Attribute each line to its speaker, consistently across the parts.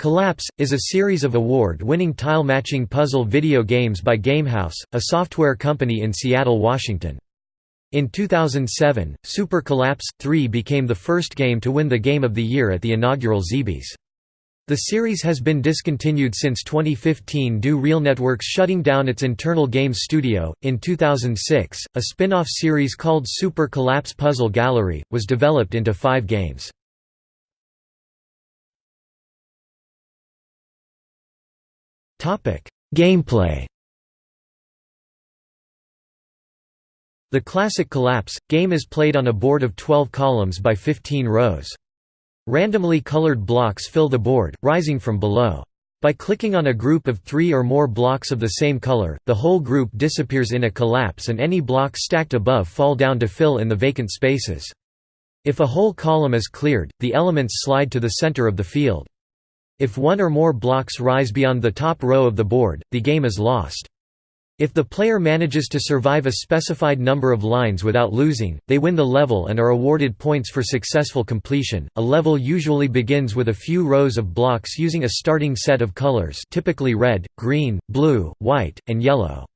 Speaker 1: Collapse, is a series of award-winning tile-matching puzzle video games by Gamehouse, a software company in Seattle, Washington. In 2007, Super Collapse 3 became the first game to win the Game of the Year at the inaugural Zeebys. The series has been discontinued since 2015 due RealNetworks shutting down its internal games studio. In 2006, a spin off series called Super Collapse Puzzle Gallery was developed into five games. Gameplay. The classic Collapse game is played on a board of 12 columns by 15 rows. Randomly colored blocks fill the board, rising from below. By clicking on a group of three or more blocks of the same color, the whole group disappears in a collapse and any blocks stacked above fall down to fill in the vacant spaces. If a whole column is cleared, the elements slide to the center of the field. If one or more blocks rise beyond the top row of the board, the game is lost. If the player manages to survive a specified number of lines without losing, they win the level and are awarded points for successful completion. A level usually begins with a few rows of blocks using a starting set of colors, typically red, green, blue, white, and yellow.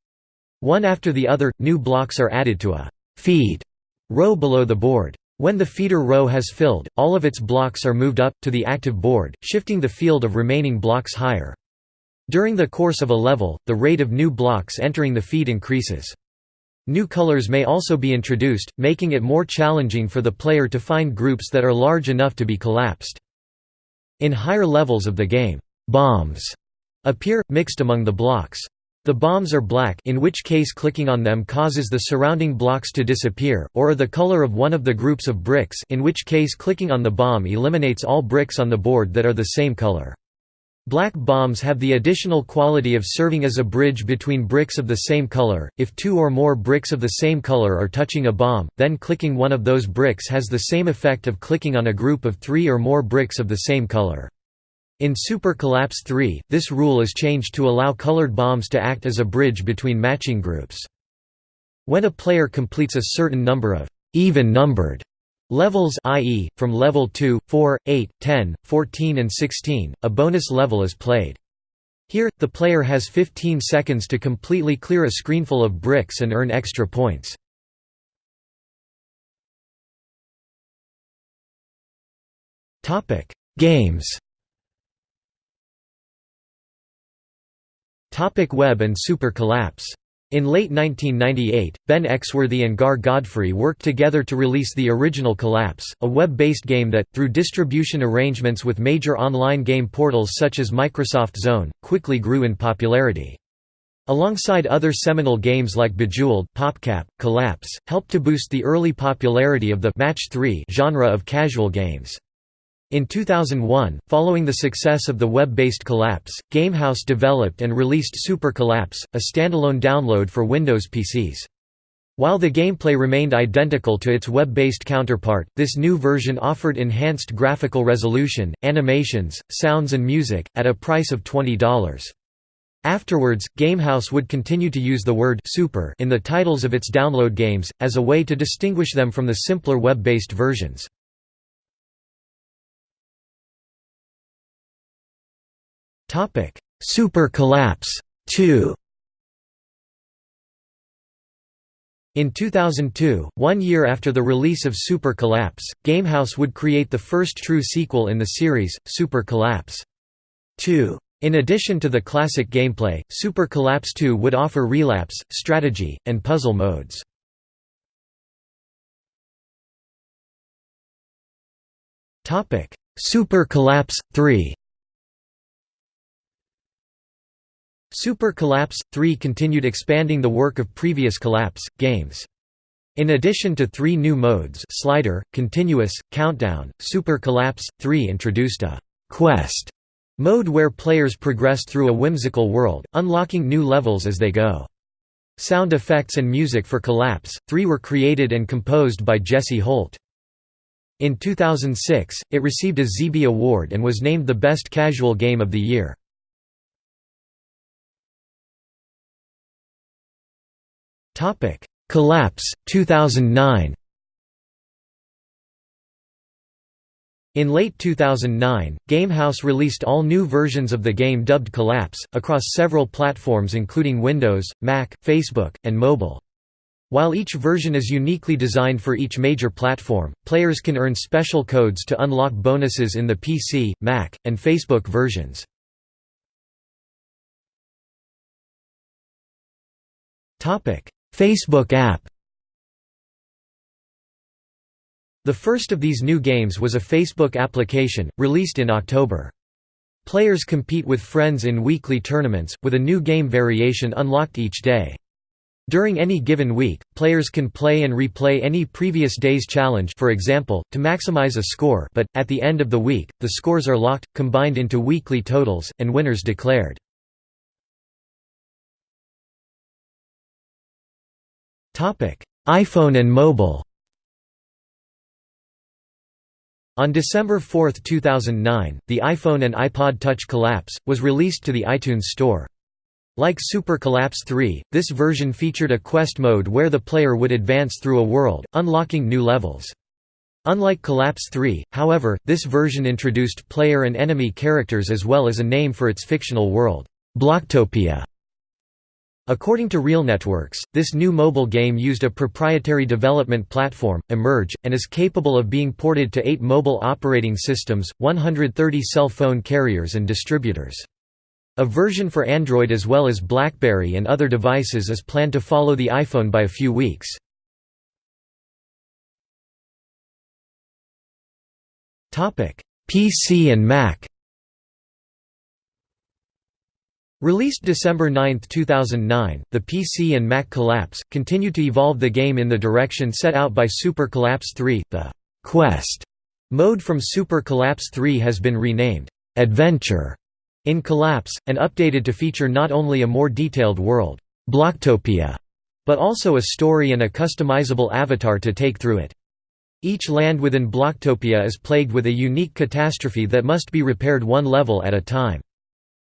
Speaker 1: One after the other, new blocks are added to a feed row below the board. When the feeder row has filled, all of its blocks are moved up, to the active board, shifting the field of remaining blocks higher. During the course of a level, the rate of new blocks entering the feed increases. New colors may also be introduced, making it more challenging for the player to find groups that are large enough to be collapsed. In higher levels of the game, bombs appear, mixed among the blocks. The bombs are black in which case clicking on them causes the surrounding blocks to disappear, or are the color of one of the groups of bricks in which case clicking on the bomb eliminates all bricks on the board that are the same color. Black bombs have the additional quality of serving as a bridge between bricks of the same color. If two or more bricks of the same color are touching a bomb, then clicking one of those bricks has the same effect of clicking on a group of three or more bricks of the same color. In Super Collapse 3, this rule is changed to allow colored bombs to act as a bridge between matching groups. When a player completes a certain number of even-numbered levels i.e., from level 2, 4, 8, 10, 14 and 16, a bonus level is played. Here, the player has 15 seconds to completely clear a screenful of bricks and earn extra points. Games Topic Web and Super Collapse. In late 1998, Ben Exworthy and Gar Godfrey worked together to release the original Collapse, a web-based game that, through distribution arrangements with major online game portals such as Microsoft Zone, quickly grew in popularity. Alongside other seminal games like Bejeweled, PopCap, Collapse, helped to boost the early popularity of the Match 3 genre of casual games. In 2001, following the success of the web-based Collapse, Gamehouse developed and released Super Collapse, a standalone download for Windows PCs. While the gameplay remained identical to its web-based counterpart, this new version offered enhanced graphical resolution, animations, sounds and music, at a price of $20. Afterwards, Gamehouse would continue to use the word «super» in the titles of its download games, as a way to distinguish them from the simpler web-based versions. Topic: Super Collapse 2. In 2002, one year after the release of Super Collapse, Gamehouse would create the first true sequel in the series, Super Collapse 2. In addition to the classic gameplay, Super Collapse 2 would offer relapse, strategy, and puzzle modes. Super Collapse 3 Super Collapse 3 continued expanding the work of previous Collapse games. In addition to three new modes slider, continuous, countdown, Super Collapse 3 introduced a «quest» mode where players progress through a whimsical world, unlocking new levels as they go. Sound effects and music for Collapse 3 were created and composed by Jesse Holt. In 2006, it received a Zeeby Award and was named the Best Casual Game of the Year. Topic: Collapse 2009. In late 2009, Gamehouse released all new versions of the game dubbed Collapse, across several platforms including Windows, Mac, Facebook, and mobile. While each version is uniquely designed for each major platform, players can earn special codes to unlock bonuses in the PC, Mac, and Facebook versions. Facebook app The first of these new games was a Facebook application, released in October. Players compete with friends in weekly tournaments, with a new game variation unlocked each day. During any given week, players can play and replay any previous day's challenge for example, to maximize a score but, at the end of the week, the scores are locked, combined into weekly totals, and winners declared. iPhone and mobile On December 4, 2009, the iPhone and iPod Touch Collapse, was released to the iTunes Store. Like Super Collapse 3, this version featured a quest mode where the player would advance through a world, unlocking new levels. Unlike Collapse 3, however, this version introduced player and enemy characters as well as a name for its fictional world, Blocktopia. According to RealNetworks, this new mobile game used a proprietary development platform, Emerge, and is capable of being ported to eight mobile operating systems, 130 cell phone carriers and distributors. A version for Android as well as BlackBerry and other devices is planned to follow the iPhone by a few weeks. PC and Mac Released December 9, 2009, the PC and Mac Collapse, continued to evolve the game in the direction set out by Super Collapse 3. The «Quest» mode from Super Collapse 3 has been renamed «Adventure» in Collapse, and updated to feature not only a more detailed world Blocktopia, but also a story and a customizable avatar to take through it. Each land within Blocktopia is plagued with a unique catastrophe that must be repaired one level at a time.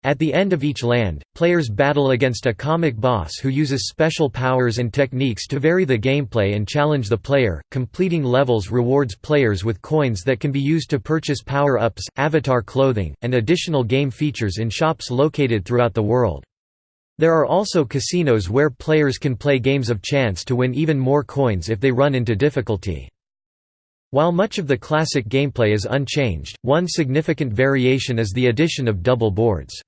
Speaker 1: At the end of each land, players battle against a comic boss who uses special powers and techniques to vary the gameplay and challenge the player. Completing levels rewards players with coins that can be used to purchase power ups, avatar clothing, and additional game features in shops located throughout the world. There are also casinos where players can play games of chance to win even more coins if they run into difficulty. While much of the classic gameplay is unchanged, one significant variation is the addition of double boards.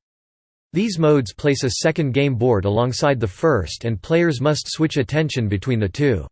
Speaker 1: These modes place a second game board alongside the first and players must switch attention between the two.